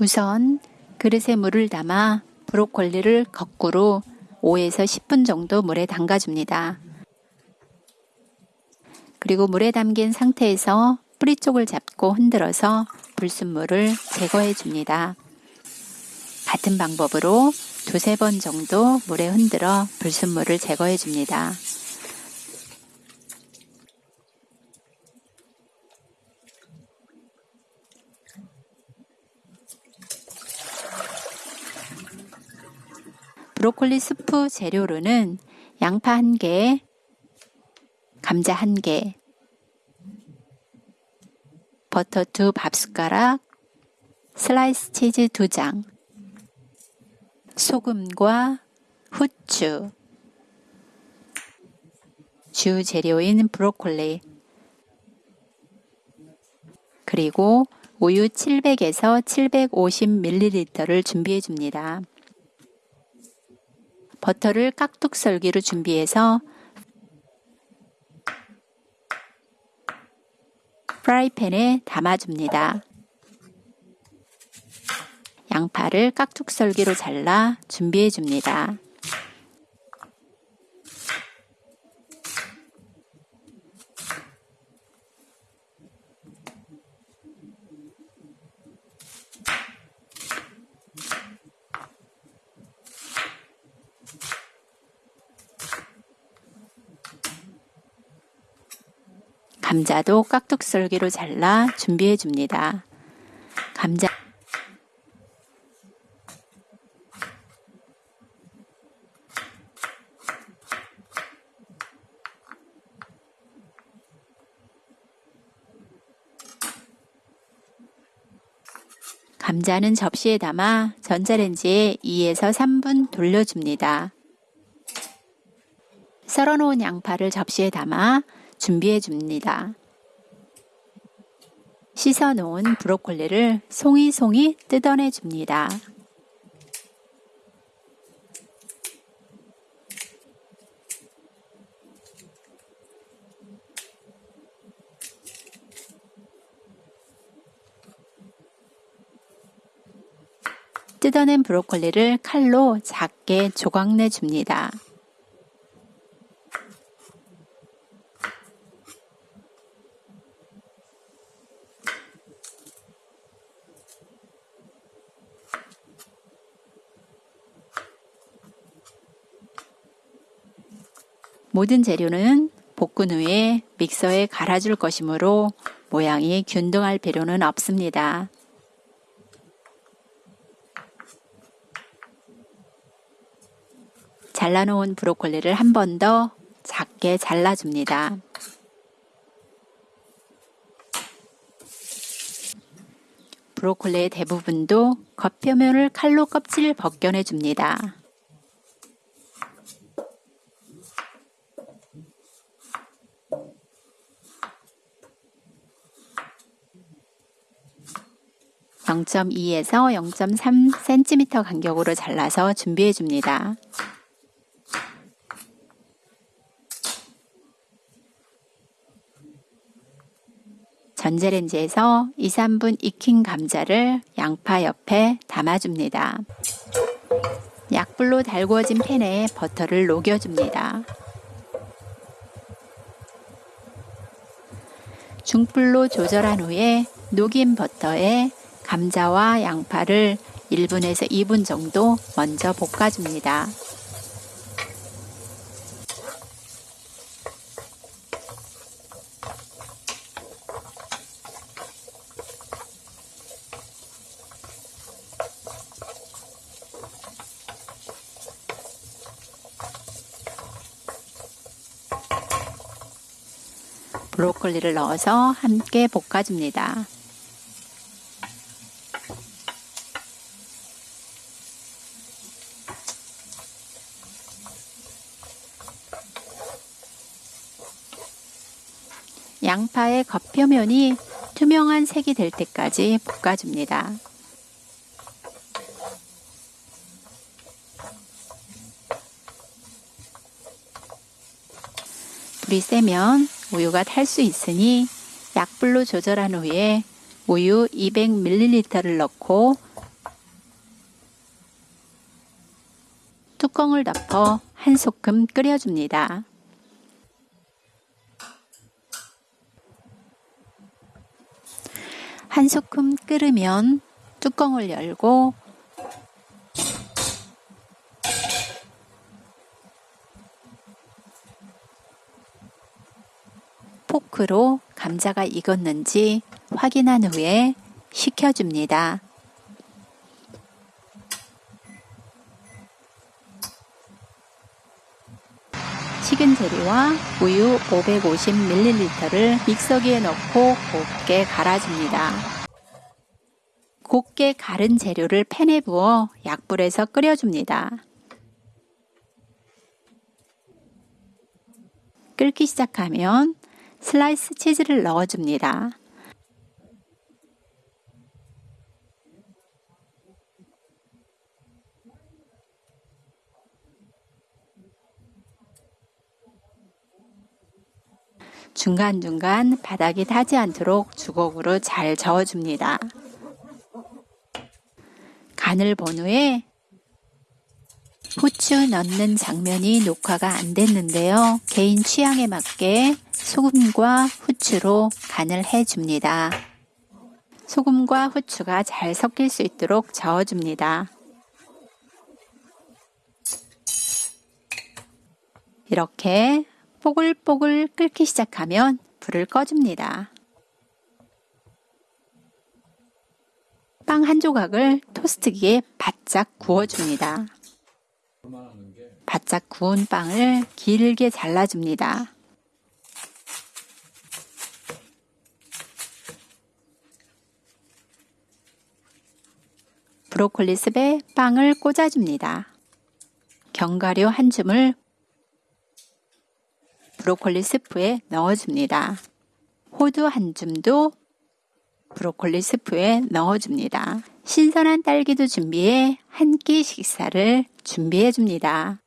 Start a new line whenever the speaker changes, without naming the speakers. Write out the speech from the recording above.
우선 그릇에 물을 담아 브로콜리를 거꾸로 5에서 10분 정도 물에 담가줍니다. 그리고 물에 담긴 상태에서 뿌리 쪽을 잡고 흔들어서 불순물을 제거해 줍니다. 같은 방법으로 두세 번 정도 물에 흔들어 불순물을 제거해 줍니다. 브로콜리 스프 재료로는 양파 1개, 감자 1개, 버터 2 밥숟가락, 슬라이스 치즈 2장, 소금과 후추, 주 재료인 브로콜리, 그리고 우유 700에서 750ml를 준비해 줍니다. 버터를 깍둑 썰기로 준비해서 프라이팬에 담아줍니다. 양파를 깍둑 썰기로 잘라 준비해 줍니다. 감자도 깍둑 썰기로 잘라 준비해 줍니다. 감자 감자는 접시에 담아 전자레인지에 2에서 3분 돌려줍니다. 썰어놓은 양파를 접시에 담아 준비해 줍니다. 씻어 놓은 브로콜리를 송이송이 뜯어내 줍니다. 뜯어낸 브로콜리를 칼로 작게 조각내 줍니다. 모든 재료는 볶은 후에 믹서에 갈아줄 것이므로 모양이 균등할 필요는 없습니다. 잘라놓은 브로콜리를 한 번 더 작게 잘라줍니다. 브로콜리의 대부분도 겉표면을 칼로 껍질을 벗겨내 줍니다. (0.2에서 0.3cm) 간격으로 잘라서 준비해 줍니다. 전자레인지에서 2, 3분 익힌 감자를 양파 옆에 담아줍니다. 약불로 달구어진 팬에 버터를 녹여줍니다. 중불로 조절한 후에 녹인 버터에 감자와 양파를 1분에서 2분 정도 먼저 볶아줍니다. 브로콜리를 넣어서 함께 볶아줍니다. 양파의 겉표면이 투명한 색이 될 때까지 볶아줍니다. 불이 세면 우유가 탈 수 있으니 약불로 조절한 후에 우유 200ml를 넣고 뚜껑을 덮어 한 소끔 끓여줍니다. 한 소끔 끓으면 뚜껑을 열고 포크로 감자가 익었는지 확인한 후에 식혀줍니다. 식은 재료와 우유 550ml를 믹서기에 넣고 곱게 갈아줍니다. 곱게 갈은 재료를 팬에 부어 약불에서 끓여줍니다. 끓기 시작하면 슬라이스 치즈를 넣어줍니다. 중간중간 바닥이 타지 않도록 주걱으로 잘 저어줍니다. 간을 본 후에 후추 넣는 장면이 녹화가 안 됐는데요. 개인 취향에 맞게 소금과 후추로 간을 해줍니다. 소금과 후추가 잘 섞일 수 있도록 저어줍니다. 이렇게 뽀글뽀글 끓기 시작하면 불을 꺼줍니다. 빵 한 조각을 토스트기에 바짝 구워줍니다. 바짝 구운 빵을 길게 잘라줍니다. 브로콜리 습에 빵을 꽂아줍니다. 견과류 한 줌을 브로콜리 스프에 넣어줍니다. 호두 한 줌도 브로콜리 스프에 넣어줍니다. 신선한 딸기도 준비해 한 끼 식사를 준비해 줍니다.